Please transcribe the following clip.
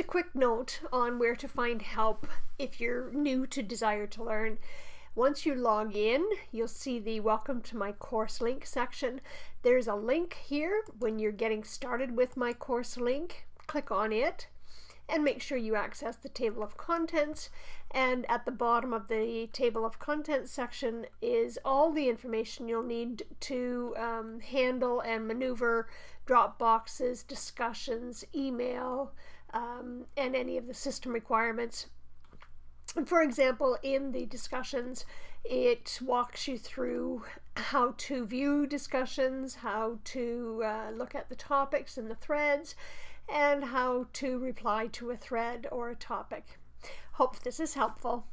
a quick note on where to find help if you're new to Desire to Learn. Once you log in, you'll see the Welcome to my course link section. There's a link here when you're getting started with my course link. Click on it and make sure you access the table of contents. And at the bottom of the table of contents section is all the information you'll need to um, handle and maneuver drop boxes, discussions, email, um, and any of the system requirements. For example, in the discussions, it walks you through how to view discussions, how to uh, look at the topics and the threads, and how to reply to a thread or a topic. Hope this is helpful.